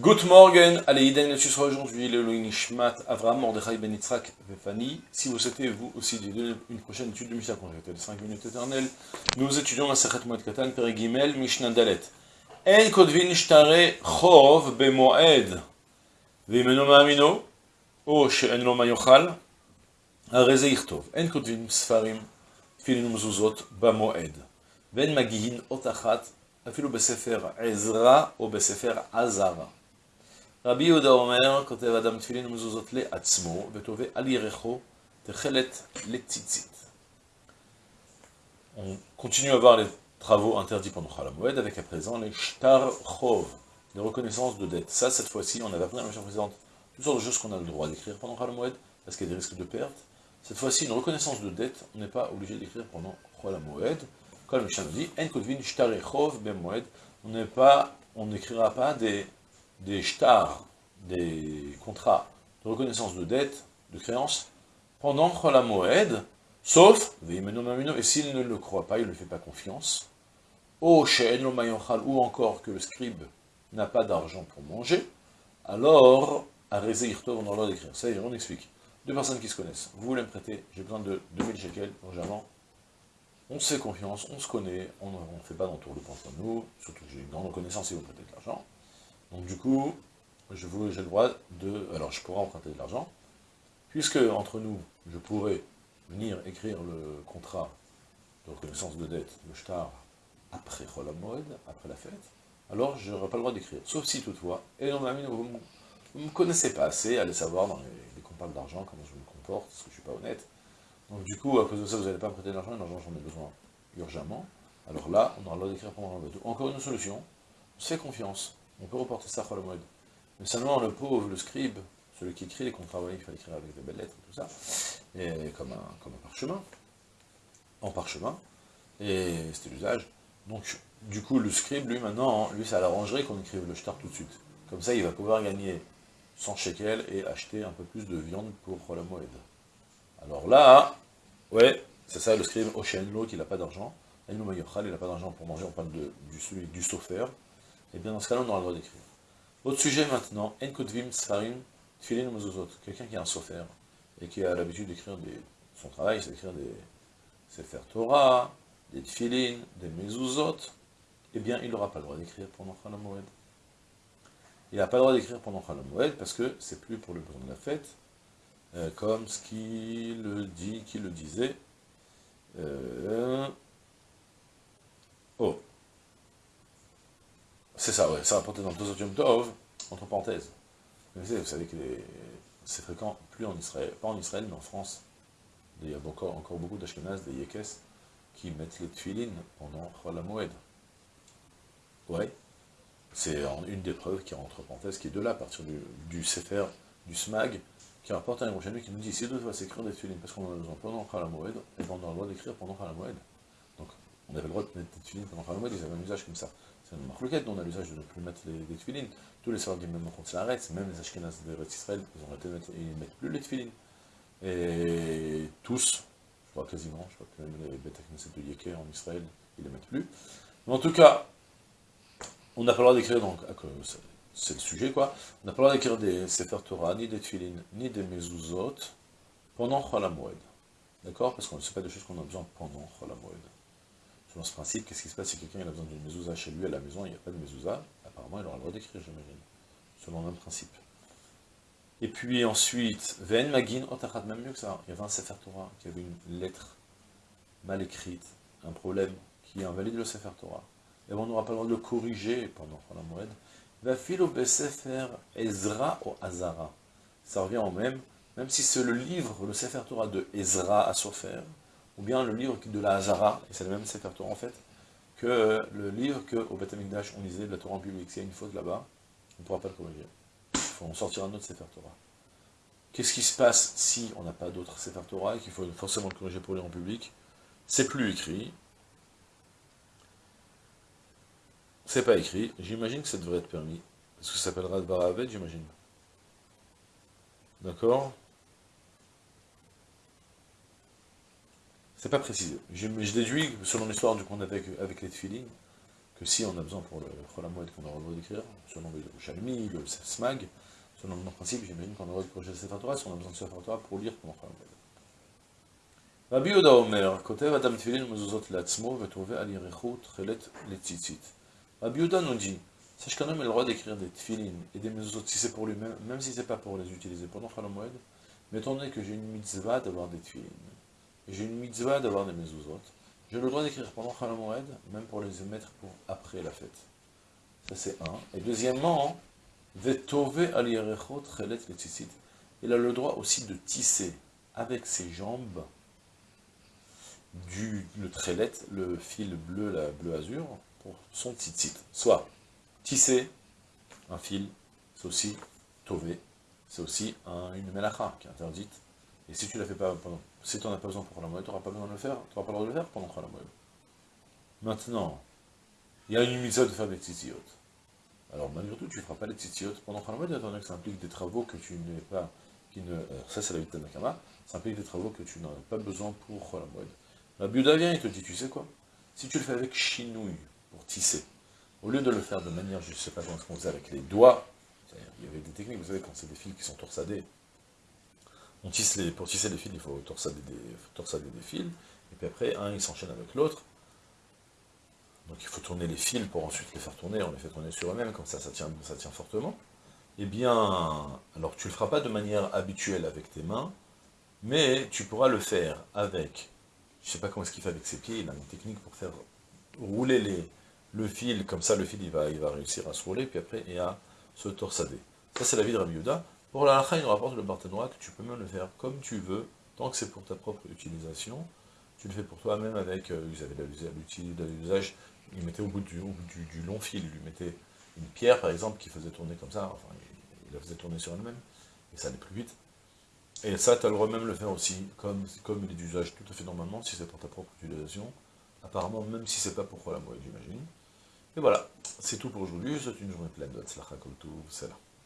Good morning, allez, Iden, ce sera aujourd'hui le Nishmat Avraham Mordechai Ben Yitzhak Vefani. Si vous souhaitez, vous aussi, une prochaine étude de Mishnah conjectée de 5 minutes éternelles, nous étudions la Sechet Moed Katan, Perigimel, Mishnah Dalet. En kodvin shtare chov bemoed, vimeno ma'amino, o she'en lo mayochal, הרזה יכתוב, אין כותבים ספרים, תפילין ומזוזות במועד, ואין מגיהין אות אחת, אפילו בספר עזרא או בספר עזרא. רבי יהודה אומר, כותב אדם תפילין ומזוזות לעצמו, ותובע על ירחו תכלת לציצית. On continue à voir les travaux interdits pendant Khalamoued, avec à présent les shtar chov, les reconnaissances de dette. Ça, cette fois-ci, on avait appris dans la mission précédente toutes sortes de choses qu'on a le droit d'écrire pendant Khalamoued, parce qu'il y a des risques de perte. Cette fois-ci, une reconnaissance de dette, on n'est pas obligé d'écrire pendant Khalamoued. Comme le Mishnah nous dit, En kotvin shtar chov ben on n'est pas, on n'écrira pas des des shtars, des contrats de reconnaissance de dette, de créance, pendant la Moed, sauf, et s'il ne le croit pas, il ne fait pas confiance, ou encore que le scribe n'a pas d'argent pour manger, alors, à on a le droit d'écrire. Ça y est, on explique. Deux personnes qui se connaissent. Vous voulez me prêter, j'ai besoin de 2000 shekels, urgemment. On se fait confiance, on se connaît, on ne fait pas d'entour de entre nous, surtout que j'ai une grande reconnaissance si vous prêtez de l'argent. Donc du coup, j'ai le droit de... Alors je pourrais emprunter de l'argent, puisque entre nous, je pourrais venir écrire le contrat de reconnaissance de dette, le shtar, après Moed, après la fête, alors je n'aurai pas le droit d'écrire. Sauf si toutefois, et non, vous ne me connaissez pas assez, allez savoir dans les, les parle d'argent, comment je me comporte, parce que je ne suis pas honnête. Donc du coup, à cause de ça, vous n'allez pas me prêter de l'argent, et l'argent j'en ai besoin urgemment. Alors là, on aura le droit d'écrire pendant la Encore une solution, on se fait confiance. On peut reporter ça à mode. Mais seulement le pauvre, le scribe, celui qui écrit les contrats, il fallait écrire avec des belles lettres et tout ça, et comme un, parchemin, en parchemin, et c'était l'usage. Donc, du coup, le scribe, lui, maintenant, lui, ça l'arrangerait qu'on écrive le shtar tout de suite. Comme ça, il va pouvoir gagner 100 shekels et acheter un peu plus de viande pour la. Alors là, ouais, c'est ça, le scribe Oshenlo, qui n'a pas d'argent, il n'a pas d'argent pour manger, on parle de, du, du et eh bien dans ce cas-là, on aura le droit d'écrire. Autre sujet maintenant, En Kotvim Sfarim Tfilin Mezuzot. Quelqu'un qui est un sofer et qui a l'habitude d'écrire son travail, c'est d'écrire des Sefer Torah, des Tfilin, des Mezuzot, eh bien il n'aura pas le droit d'écrire pendant Moed. Il n'a pas le droit d'écrire pendant Moed parce que c'est plus pour le besoin de la fête, euh, comme ce qu'il dit, qui le disait. Euh, oh, c'est ça, ouais, ça rapporté dans le Tozotium Tov, entre parenthèses. Vous savez, savez que c'est fréquent, plus en Israël, pas en Israël, mais en France. Il y a encore, beaucoup d'Ashkenaz, des Yekes, qui mettent les tuilines pendant la Moed. Ouais, c'est une des preuves qui est entre parenthèses, qui est de là, à partir du, du Sefer, du Smag, qui rapporte un Yerushalmi qui nous dit, si deux doit s'écrire des tuilines, parce qu'on a besoin pendant la Moed, et on a le droit d'écrire pendant la. On avait le droit de mettre des tuilines pendant la Moed, ils avaient un usage comme ça. C'est une marque on a l'usage de ne plus mettre les, les. Tous les soirs, même quand c'est arrête, même les Ashkenaz de Israël, ils ont arrêté de mettre, ils ne mettent plus les tefilines. Et tous, je crois quasiment, je crois que même les Beth de Yeke en Israël, ils ne les mettent plus. Mais en tout cas, on n'a pas le droit d'écrire, donc, c'est le sujet quoi, on n'a pas le droit d'écrire des Sefer Torah, ni des tefilines, ni des mezuzot, pendant Chol D'accord? Parce qu'on ne sait pas des choses qu'on a besoin pendant Chol Selon ce principe, qu'est-ce qui se passe si quelqu'un a besoin d'une mezouza chez lui à la maison, il n'y a pas de mezouza, apparemment il aura le droit d'écrire, j'imagine. Selon le même principe. Et puis ensuite, Ven Magin Otachat, même mieux que ça, il y avait un Sefer Torah qui avait une lettre mal écrite, un problème qui invalide le Sefer Torah. Et on n'aura pas le droit de le corriger pendant la moed. Va filo Sefer Ezra ou Azara. Ça revient au même, même si c'est le livre, le Sefer Torah de Ezra à Sofer, ou bien le livre de la Hazara, et c'est le même Sefer Torah en fait, que le livre qu'au Amikdash on lisait de la Torah en public. S'il y a une faute là-bas, on ne pourra pas le corriger. Il faut en sortir un autre Sefer Torah. Qu'est-ce qui se passe si on n'a pas d'autre Sefer Torah et qu'il faut forcément le corriger pour lire en public? C'est plus écrit. C'est pas écrit. J'imagine que ça devrait être permis. Parce que ça s'appellera Baravet, j'imagine. D'accord? C'est pas précisé. Je, déduis, selon l'histoire du avait avec, les tefilines, que si on a besoin pour le Cholamoued qu'on aura le droit d'écrire, selon le Shalmi, le Smag, selon le principe, j'imagine qu'on aura le projet de Sefer Torah, si on a besoin de Sefer Torah pour lire pendant Cholamoued. Rabbi Yoda Omer, Kotev Adam Tfilin Mezuzot Latzmo, Vetove Al Yerichut, Chelet Letzitzit. Rabbi Yoda nous dit, sache qu'un homme a le droit d'écrire des Tfilin et des Mezuzot, si c'est pour lui-même, même si c'est pas pour les utiliser pendant Cholamoued, mais étant donné que j'ai une mitzvah d'avoir des Tfilin, j'ai une mitzvah d'avoir des Mezuzot, j'ai le droit d'écrire pendant Chalamoed, même pour les émettre pour après la fête. Ça c'est un. Et deuxièmement, chelet Il a le droit aussi de tisser avec ses jambes du, le le fil bleu, la bleu azur, pour son tzitzit. Soit tisser un fil, c'est aussi tové, c'est aussi une melacha qui est interdite. Et si tu la fais pas pendant si tu n'en as pas besoin pour la moelle, tu n'auras pas besoin de le faire, tu n'auras pas le droit de le faire pendant la moelle. Maintenant, il y a une mitzvah de faire des tzitziot. Alors malgré tout, tu ne feras pas les tzitziot pendant moelle, étant donné que ça implique des travaux que tu n'es pas, euh, ça c'est la de Tanakama, ça implique des travaux que tu n'as pas besoin pour moelle. La Buddha vient et te dit, tu sais quoi? Si tu le fais avec chinouille, pour tisser, au lieu de le faire de manière, je ne sais pas comment on faisait avec les doigts, il y avait des techniques, vous savez, quand c'est des fils qui sont torsadés, pour tisser les fils, il faut torsader des, fils, et puis après, un, il s'enchaîne avec l'autre. Donc il faut tourner les fils pour ensuite les faire tourner, on les fait tourner sur eux-mêmes, comme ça, ça tient, ça fortement. Eh bien, alors tu ne le feras pas de manière habituelle avec tes mains, mais tu pourras le faire avec, je ne sais pas comment est-ce qu'il fait avec ses pieds, il a une technique pour faire rouler le fil, comme ça le fil il va, il va réussir à se rouler, puis après, et à se torsader. Ça c'est la vie de Rabbi Yuda. Pour la lacha, il nous rapporte le Barthénois que tu peux même le faire comme tu veux, tant que c'est pour ta propre utilisation. Tu le fais pour toi-même avec, euh, vous avez l'usage, il mettait au bout, du, du, long fil, il lui mettait une pierre par exemple qui faisait tourner comme ça, enfin il, la faisait tourner sur elle-même, et ça allait plus vite. Et ça, tu as le droit même le faire aussi, comme, comme il est d'usage tout à fait normalement, si c'est pour ta propre utilisation. Apparemment, même si c'est pas pour la moelle, j'imagine. Et voilà, c'est tout pour aujourd'hui, c'est une journée pleine de Tzlacha tout, c'est là.